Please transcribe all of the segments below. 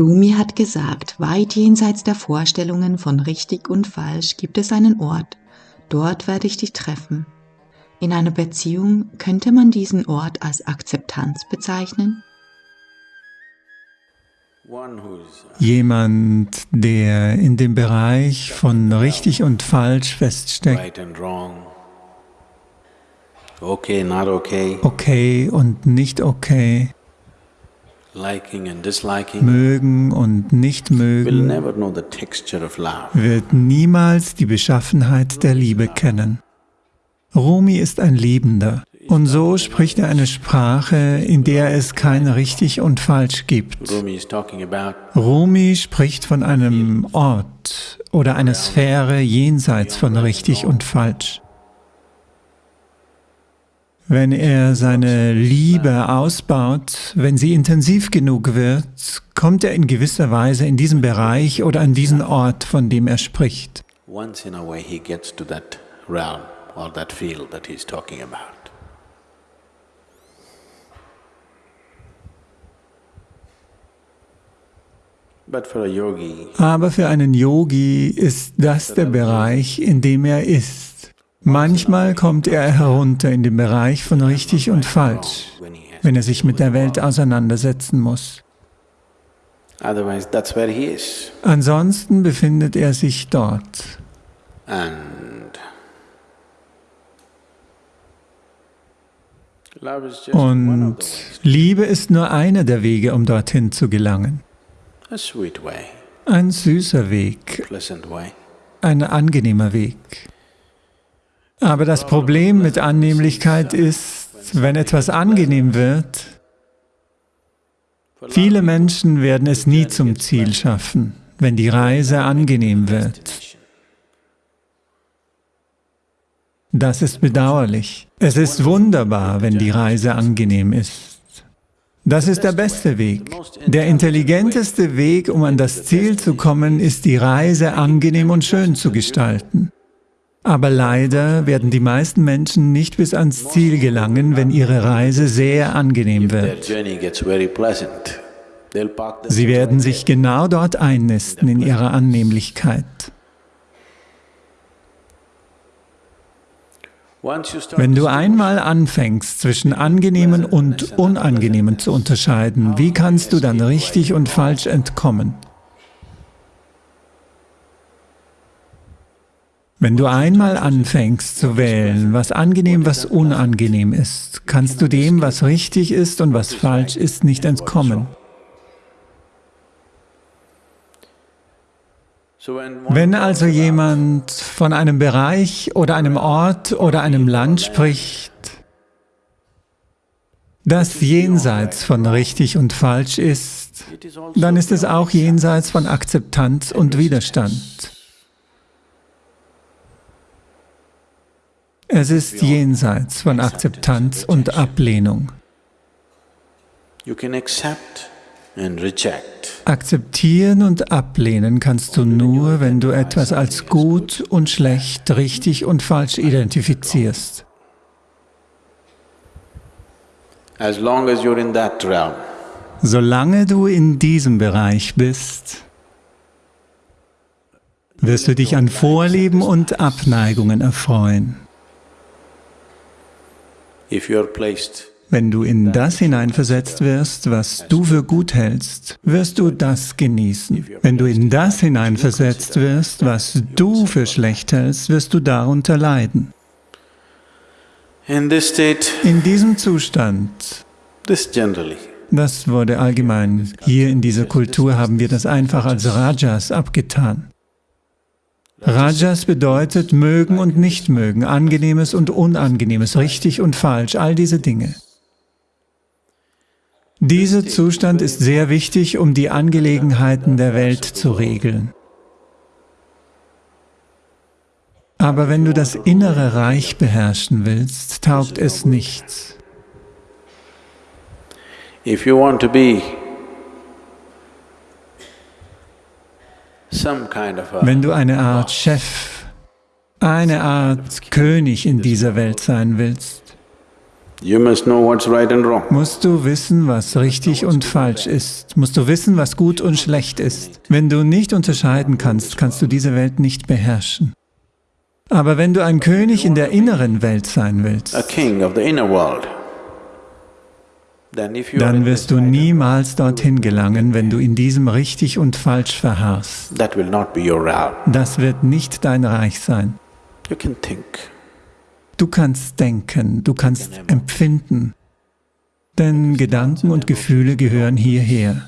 Rumi hat gesagt, weit jenseits der Vorstellungen von richtig und falsch gibt es einen Ort, dort werde ich dich treffen. In einer Beziehung könnte man diesen Ort als Akzeptanz bezeichnen? Jemand, der in dem Bereich von richtig und falsch feststeckt, okay und nicht okay, mögen und nicht mögen, wird niemals die Beschaffenheit der Liebe kennen. Rumi ist ein Liebender und so spricht er eine Sprache, in der es kein richtig und falsch gibt. Rumi spricht von einem Ort oder einer Sphäre jenseits von richtig und falsch. Wenn er seine Liebe ausbaut, wenn sie intensiv genug wird, kommt er in gewisser Weise in diesen Bereich oder an diesen Ort, von dem er spricht. Once in a way he gets to that realm or that field that he's talking about. Aber für einen Yogi ist das der Bereich, in dem er ist. Manchmal kommt er herunter in den Bereich von richtig und falsch, wenn er sich mit der Welt auseinandersetzen muss. Ansonsten befindet er sich dort. Und Liebe ist nur einer der Wege, um dorthin zu gelangen. Ein süßer Weg, ein angenehmer Weg. Aber das Problem mit Annehmlichkeit ist, wenn etwas angenehm wird, viele Menschen werden es nie zum Ziel schaffen, wenn die Reise angenehm wird. Das ist bedauerlich. Es ist wunderbar, wenn die Reise angenehm ist. Das ist der beste Weg. Der intelligenteste Weg, um an das Ziel zu kommen, ist die Reise angenehm und schön zu gestalten. Aber leider werden die meisten Menschen nicht bis ans Ziel gelangen, wenn ihre Reise sehr angenehm wird. Sie werden sich genau dort einnisten in ihrer Annehmlichkeit. Wenn du einmal anfängst, zwischen angenehmen und unangenehmen zu unterscheiden, wie kannst du dann richtig und falsch entkommen? Wenn du einmal anfängst zu wählen, was angenehm, was unangenehm ist, kannst du dem, was richtig ist und was falsch ist, nicht entkommen. Wenn also jemand von einem Bereich oder einem Ort oder einem Land spricht, das jenseits von richtig und falsch ist, dann ist es auch jenseits von Akzeptanz und Widerstand. Es ist jenseits von Akzeptanz und Ablehnung. Akzeptieren und ablehnen kannst du nur, wenn du etwas als gut und schlecht, richtig und falsch identifizierst. Solange du in diesem Bereich bist, wirst du dich an Vorlieben und Abneigungen erfreuen. Wenn du in das hineinversetzt wirst, was du für gut hältst, wirst du das genießen. Wenn du in das hineinversetzt wirst, was du für schlecht hältst, wirst du darunter leiden. In diesem Zustand, das wurde allgemein, hier in dieser Kultur haben wir das einfach als Rajas abgetan. Rajas bedeutet mögen und nicht mögen, angenehmes und unangenehmes, richtig und falsch, all diese Dinge. Dieser Zustand ist sehr wichtig, um die Angelegenheiten der Welt zu regeln. Aber wenn du das innere Reich beherrschen willst, taugt es nichts. If you want to be Wenn du eine Art Chef, eine Art König in dieser Welt sein willst, musst du wissen, was richtig und falsch ist. Musst du wissen, was gut und schlecht ist. Wenn du nicht unterscheiden kannst, kannst du diese Welt nicht beherrschen. Aber wenn du ein König in der inneren Welt sein willst, dann wirst du niemals dorthin gelangen, wenn du in diesem richtig und falsch verharrst. Das wird nicht dein Reich sein. Du kannst denken, du kannst empfinden, denn Gedanken und Gefühle gehören hierher.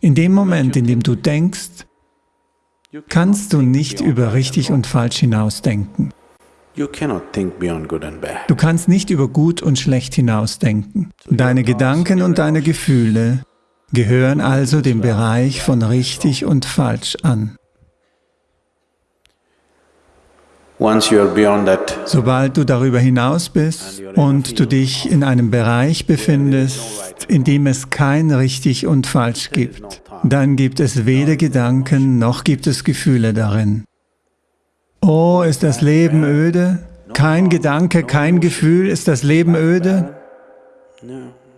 In dem Moment, in dem du denkst, kannst du nicht über richtig und falsch hinausdenken. Du kannst nicht über gut und schlecht hinausdenken. Deine Gedanken und deine Gefühle gehören also dem Bereich von richtig und falsch an. Sobald du darüber hinaus bist und du dich in einem Bereich befindest, in dem es kein richtig und falsch gibt, dann gibt es weder Gedanken noch gibt es Gefühle darin. Oh, ist das Leben öde? Kein Gedanke, kein Gefühl, ist das Leben öde?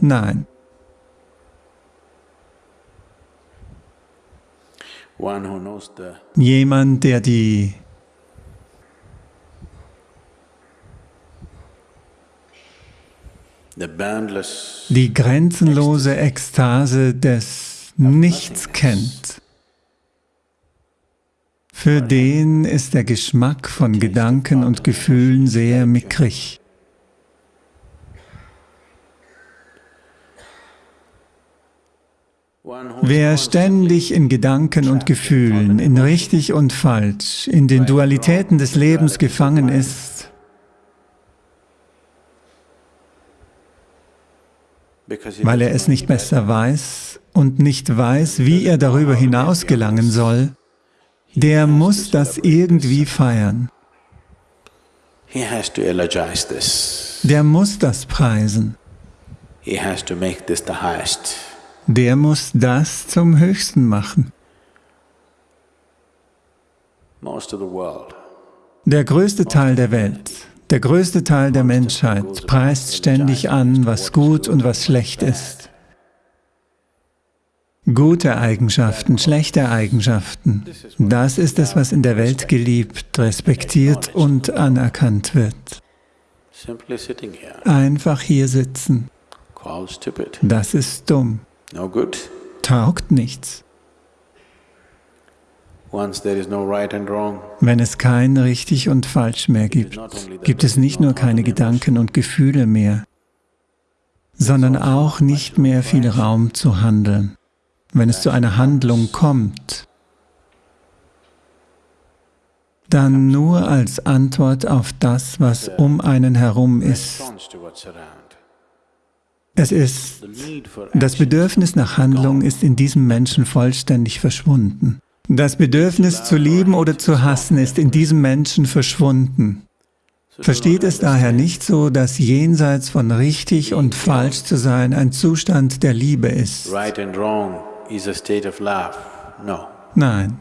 Nein. Jemand, der die die grenzenlose Ekstase des Nichts kennt, für den ist der Geschmack von Gedanken und Gefühlen sehr mickrig. Wer ständig in Gedanken und Gefühlen, in richtig und falsch, in den Dualitäten des Lebens gefangen ist, weil er es nicht besser weiß und nicht weiß, wie er darüber hinaus gelangen soll, der muss das irgendwie feiern. Der muss das preisen. Der muss das zum Höchsten machen. Der größte Teil der Welt, der größte Teil der Menschheit preist ständig an, was gut und was schlecht ist. Gute Eigenschaften, schlechte Eigenschaften, das ist es, was in der Welt geliebt, respektiert und anerkannt wird. Einfach hier sitzen, das ist dumm, taugt nichts. Wenn es kein richtig und falsch mehr gibt, gibt es nicht nur keine Gedanken und Gefühle mehr, sondern auch nicht mehr viel Raum zu handeln wenn es zu einer Handlung kommt, dann nur als Antwort auf das, was um einen herum ist. Es ist, das Bedürfnis nach Handlung ist in diesem Menschen vollständig verschwunden. Das Bedürfnis zu lieben oder zu hassen ist in diesem Menschen verschwunden. Versteht es daher nicht so, dass jenseits von richtig und falsch zu sein ein Zustand der Liebe ist is a state of love. No. Nein.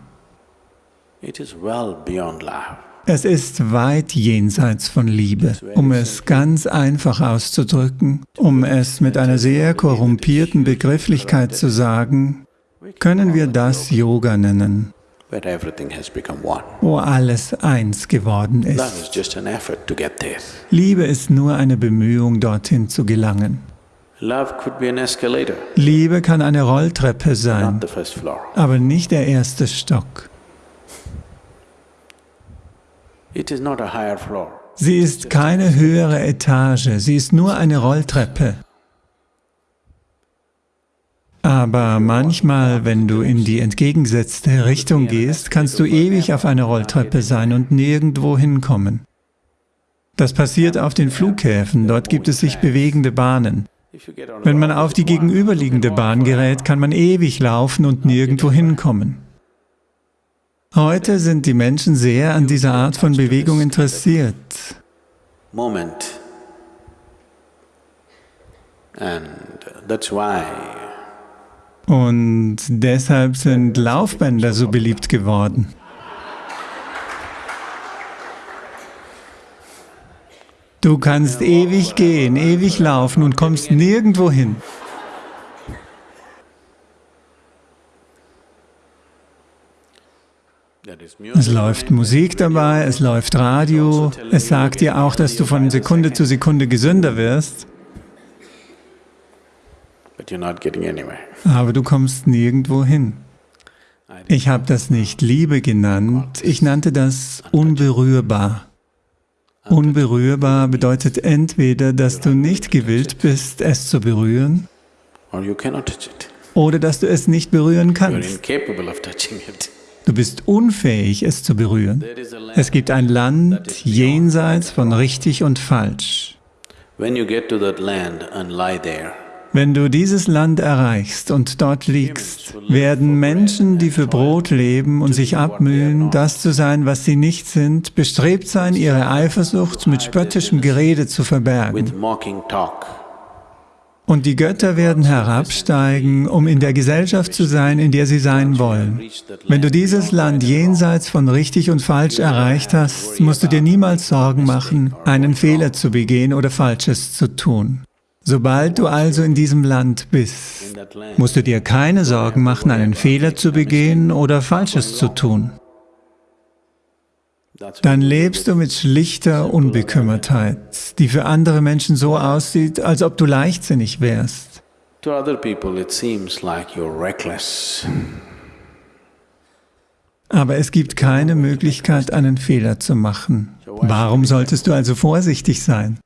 It is well beyond love. Es ist weit jenseits von Liebe. Um es ganz einfach auszudrücken, um es mit einer sehr korrumpierten Begrifflichkeit zu sagen, können wir das Yoga nennen, wo alles eins geworden ist. Liebe ist nur eine Bemühung, dorthin zu gelangen. Liebe kann eine Rolltreppe sein, aber nicht der erste Stock. Sie ist keine höhere Etage, sie ist nur eine Rolltreppe. Aber manchmal, wenn du in die entgegengesetzte Richtung gehst, kannst du ewig auf einer Rolltreppe sein und nirgendwo hinkommen. Das passiert auf den Flughäfen, dort gibt es sich bewegende Bahnen. Wenn man auf die gegenüberliegende Bahn gerät, kann man ewig laufen und nirgendwo hinkommen. Heute sind die Menschen sehr an dieser Art von Bewegung interessiert. Und deshalb sind Laufbänder so beliebt geworden. Du kannst ewig gehen, ewig laufen und kommst nirgendwo hin. Es läuft Musik dabei, es läuft Radio, es sagt dir auch, dass du von Sekunde zu Sekunde gesünder wirst. Aber du kommst nirgendwo hin. Ich habe das nicht Liebe genannt, ich nannte das unberührbar. Unberührbar bedeutet entweder, dass du nicht gewillt bist, es zu berühren, oder dass du es nicht berühren kannst. Du bist unfähig, es zu berühren. Es gibt ein Land jenseits von richtig und falsch. Wenn du dieses Land erreichst und dort liegst, werden Menschen, die für Brot leben und sich abmühen, das zu sein, was sie nicht sind, bestrebt sein, ihre Eifersucht mit spöttischem Gerede zu verbergen. Und die Götter werden herabsteigen, um in der Gesellschaft zu sein, in der sie sein wollen. Wenn du dieses Land jenseits von richtig und falsch erreicht hast, musst du dir niemals Sorgen machen, einen Fehler zu begehen oder Falsches zu tun. Sobald du also in diesem Land bist, musst du dir keine Sorgen machen, einen Fehler zu begehen oder Falsches zu tun dann lebst du mit schlichter Unbekümmertheit, die für andere Menschen so aussieht, als ob du leichtsinnig wärst. Aber es gibt keine Möglichkeit, einen Fehler zu machen. Warum solltest du also vorsichtig sein?